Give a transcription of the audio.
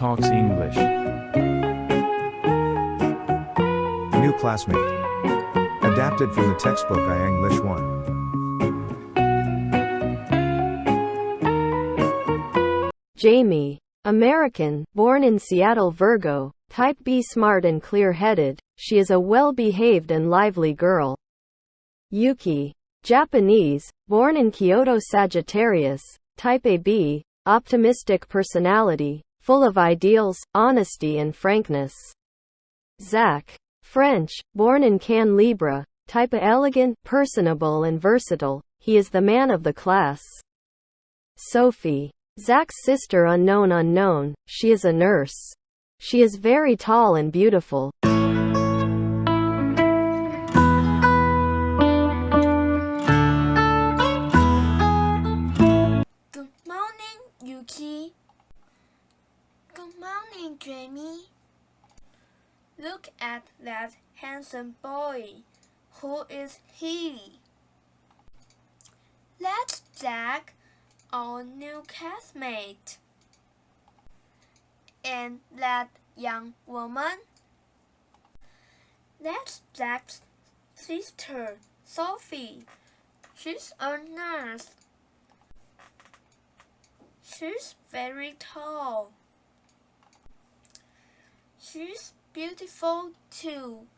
Animal Talks English. New classmate. Adapted from the textbook I English 1. Jamie. American, born in Seattle Virgo, type B smart and clear-headed, she is a well-behaved and lively girl. Yuki. Japanese, born in Kyoto Sagittarius, type AB, optimistic personality, full of ideals, honesty and frankness. Zach. French, born in Cannes Libra, type A elegant, personable and versatile, he is the man of the class. Sophie. Zach's sister unknown unknown, she is a nurse. She is very tall and beautiful. Good morning, Yuki. Good morning, Jamie. Look at that handsome boy. Who is he? That's Jack, our new classmate. And that young woman? That's Jack's sister, Sophie. She's a nurse. She's very tall. She's beautiful too.